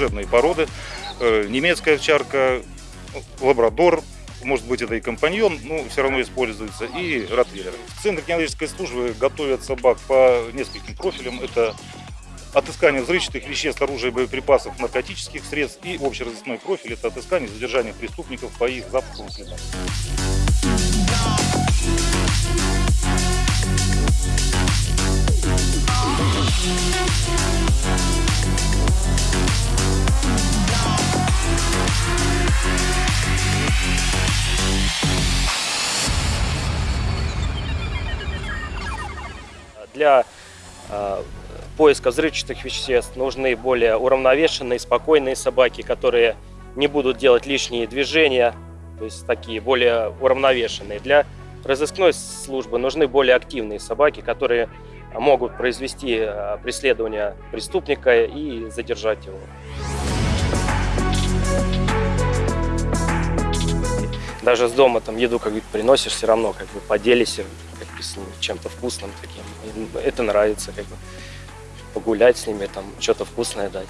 разные породы. Э, Немецкая овчарка, лабрадор, может быть это и компаньон, но все равно используется, и ротвейлер. В Центре кинологической службы готовят собак по нескольким профилям. Это отыскание взрывчатых веществ, оружия, боеприпасов, наркотических средств и общеразыскной профиль – это отыскание и задержание преступников по их запаху следам. Для э, поиска взрывчатых веществ нужны более уравновешенные, спокойные собаки, которые не будут делать лишние движения, то есть такие более уравновешенные. Для разыскной службы нужны более активные собаки, которые могут произвести э, преследование преступника и задержать его. Даже с дома там еду как бы приносишь, все равно как бы поделись с чем-то вкусным таким. Им это нравится, как бы погулять с ними, там что-то вкусное дать.